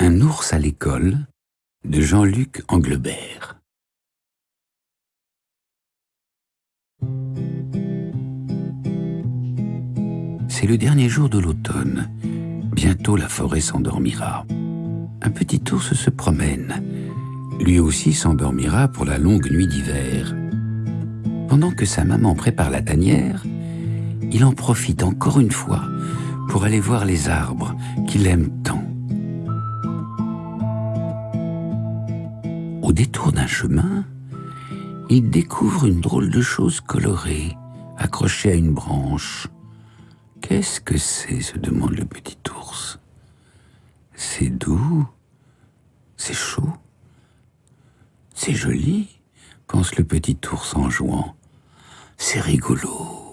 Un ours à l'école de Jean-Luc Anglebert. C'est le dernier jour de l'automne. Bientôt la forêt s'endormira. Un petit ours se promène. Lui aussi s'endormira pour la longue nuit d'hiver. Pendant que sa maman prépare la tanière, il en profite encore une fois pour aller voir les arbres qu'il aime tant. Au détour d'un chemin, il découvre une drôle de chose colorée, accrochée à une branche. Qu'est-ce que c'est se demande le petit ours. C'est doux, c'est chaud, c'est joli, pense le petit ours en jouant. C'est rigolo.